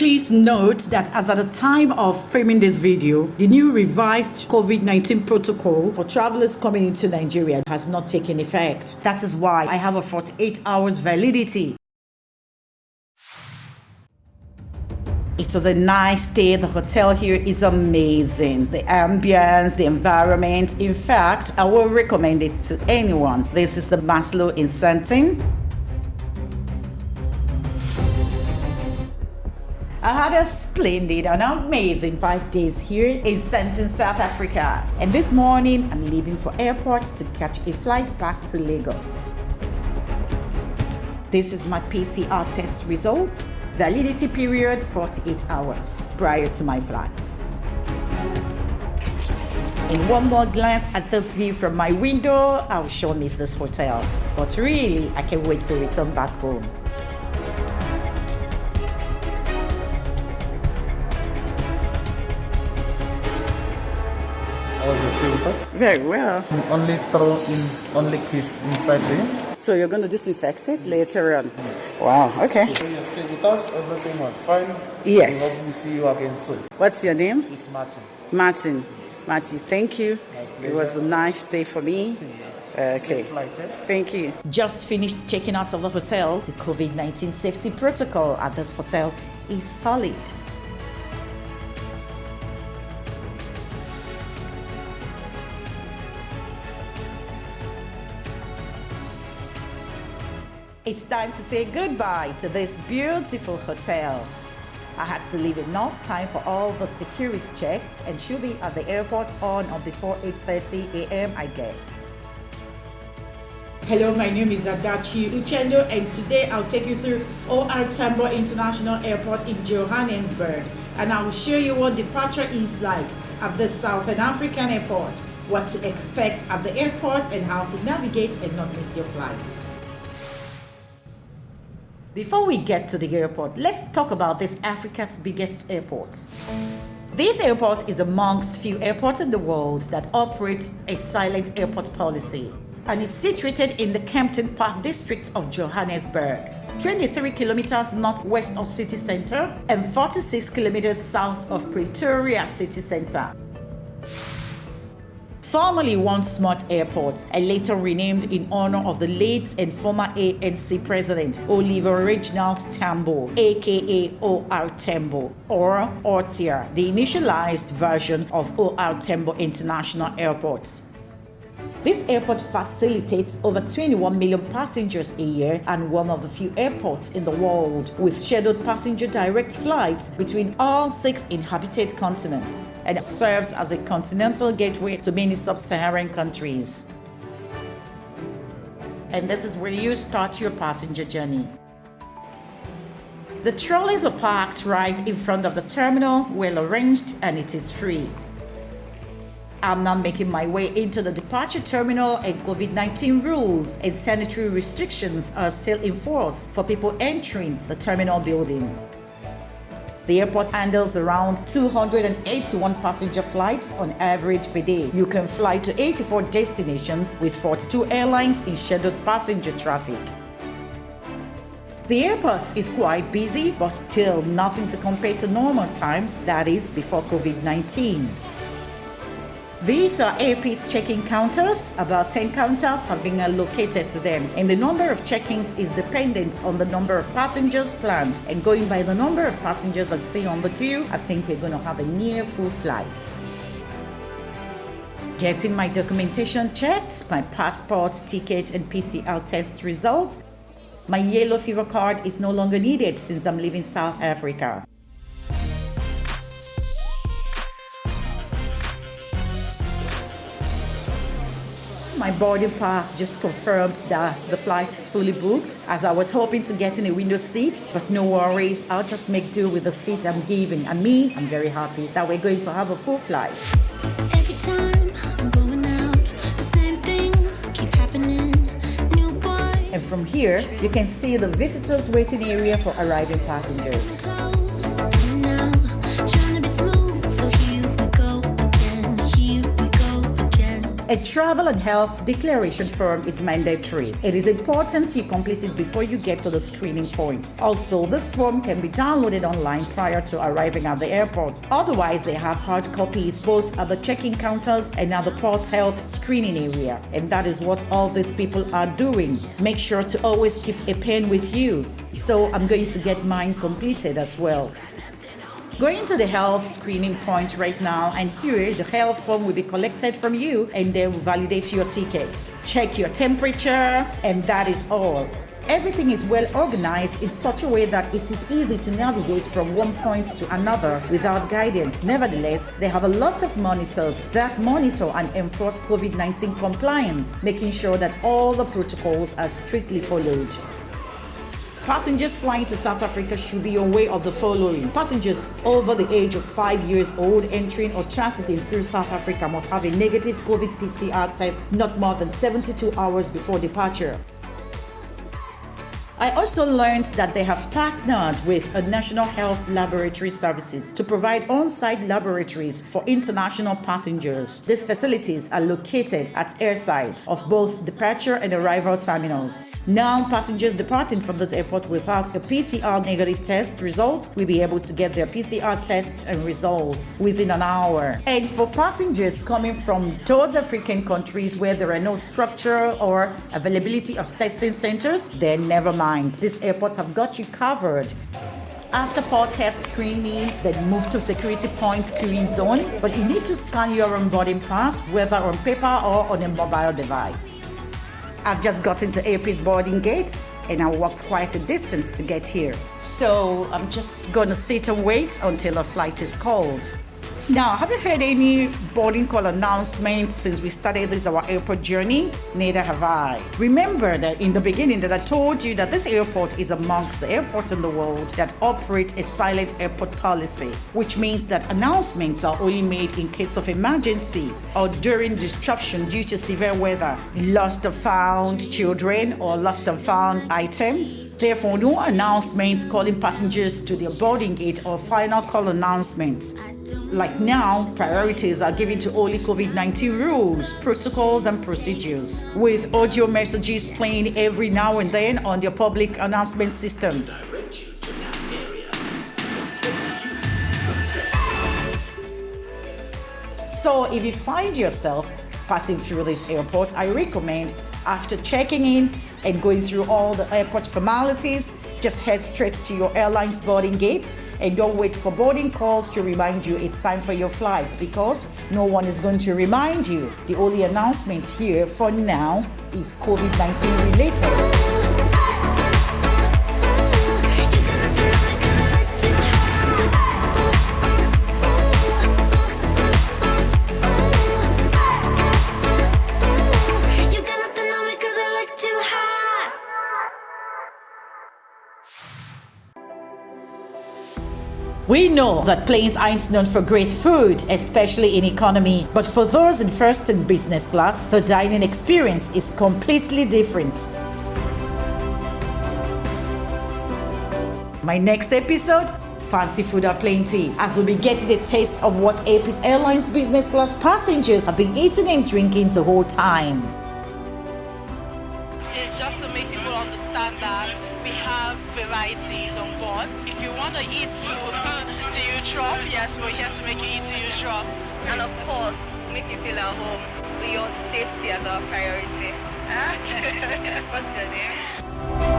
Please note that as at the time of filming this video, the new revised COVID-19 protocol for travelers coming into Nigeria has not taken effect. That is why I have a 48 hours validity. It was a nice day. The hotel here is amazing. The ambience, the environment. In fact, I will recommend it to anyone. This is the Maslow in. A splendid and amazing five days here in Sandton, South Africa. And this morning, I'm leaving for airport to catch a flight back to Lagos. This is my PCR test results. Validity period 48 hours prior to my flight. In one more glance at this view from my window, I'll sure miss this hotel. But really, I can't wait to return back home. Very well. Only throw in, only kiss inside there. So you're going to disinfect it later on? Wow, okay. So you stay with us, everything was fine. Yes. We hope we see you again soon. What's your name? It's Martin. Martin. Martin, thank you. It was a nice day for me. Okay. Eh? Thank you. Just finished checking out of the hotel. The COVID 19 safety protocol at this hotel is solid. It's time to say goodbye to this beautiful hotel. I had to leave enough time for all the security checks and she'll be at the airport on or before 8.30 a.m. I guess. Hello, my name is Adachi Uchendo and today I'll take you through OR Tambo International Airport in Johannesburg and I will show you what departure is like at the Southern African airport, what to expect at the airport and how to navigate and not miss your flight. Before we get to the airport, let's talk about this Africa's biggest airport. This airport is amongst few airports in the world that operates a silent airport policy and is situated in the Kempton Park district of Johannesburg, 23 kilometers northwest of city center and 46 kilometers south of Pretoria city center. Formerly Jan Smuts Airport and later renamed in honor of the late and former ANC president Oliver Reginald Tambo, aka OR Tambo, or ORTIA, the initialized version of OR Tambo International Airport. This airport facilitates over 21 million passengers a year and one of the few airports in the world with scheduled passenger direct flights between all six inhabited continents and serves as a continental gateway to many sub-Saharan countries. And this is where you start your passenger journey. The trolleys are parked right in front of the terminal, well arranged, and it is free. I'm now making my way into the departure terminal and COVID-19 rules and sanitary restrictions are still in force for people entering the terminal building. The airport handles around 281 passenger flights on average per day. You can fly to 84 destinations with 42 airlines in scheduled passenger traffic. The airport is quite busy, but still nothing to compare to normal times, that is before COVID-19. These are Air Peace check-in counters. About 10 counters have been allocated to them, and the number of check-ins is dependent on the number of passengers planned. And going by the number of passengers I see on the queue, I think we're going to have a near full flight. Getting my documentation checked, my passport, ticket, and PCR test results. My yellow fever card is no longer needed since I'm leaving South Africa. My boarding pass just confirmed that the flight is fully booked as I was hoping to get in a window seat, but no worries, I'll just make do with the seat I'm given. I mean, I'm very happy that we're going to have a full flight. Every time I'm going out, the same things keep happening. New boy And from here, you can see the visitors waiting area for arriving passengers. A travel and health declaration form is mandatory. It is important you complete it before you get to the screening point. Also, this form can be downloaded online prior to arriving at the airport. Otherwise, they have hard copies both at the check-in counters and at the port health screening area. And that is what all these people are doing. Make sure to always keep a pen with you. So I'm going to get mine completed as well. Going to the health screening point right now, and here the health form will be collected from you and they will validate your tickets. Check your temperature, and that is all. Everything is well organized in such a way that it is easy to navigate from one point to another without guidance. Nevertheless, they have a lot of monitors that monitor and enforce COVID 19 compliance, making sure that all the protocols are strictly followed. Passengers flying to South Africa should be aware of the following. Passengers over the age of 5 years old entering or transiting through South Africa must have a negative COVID PCR test not more than 72 hours before departure. I also learned that they have partnered with a National Health Laboratory Services to provide on-site laboratories for international passengers. These facilities are located at airside of both departure and arrival terminals. Now, passengers departing from this airport without a PCR negative test result will be able to get their PCR tests and results within an hour. And for passengers coming from those African countries where there are no structure or availability of testing centers, then never mind. These airports have got you covered. After port health screening, then move to security point screening zone, but you need to scan your own boarding pass, whether on paper or on a mobile device. I've just got into Air Peace boarding gates and I walked quite a distance to get here. So I'm just gonna sit and wait until a flight is called. Now, have you heard any boarding call announcement since we started this our airport journey? Neither have I. Remember that in the beginning that I told you that this airport is amongst the airports in the world that operate a silent airport policy, which means that announcements are only made in case of emergency or during disruption due to severe weather, lost and found children or lost and found items, Therefore, no announcements calling passengers to their boarding gate or final call announcements. Like now, priorities are given to only COVID 19 rules, protocols, and procedures, with audio messages playing every now and then on their public announcement system. So, if you find yourself passing through this airport, I recommend after checking in and going through all the airport formalities, just head straight to your airline's boarding gate and don't wait for boarding calls to remind you it's time for your flight because no one is going to remind you. The only announcement here for now is COVID 19 related. We know that planes aren't known for great food, especially in economy, but for those in first and business class, the dining experience is completely different. My next episode Fancy food are plenty, as we'll be getting a taste of what Air Peace Airlines business class passengers have been eating and drinking the whole time. People understand that we have varieties on board. If you want to eat to, to Utrecht, yes, we're here to make you eat to drop and of course make you feel at home with your safety as our priority. What's your name?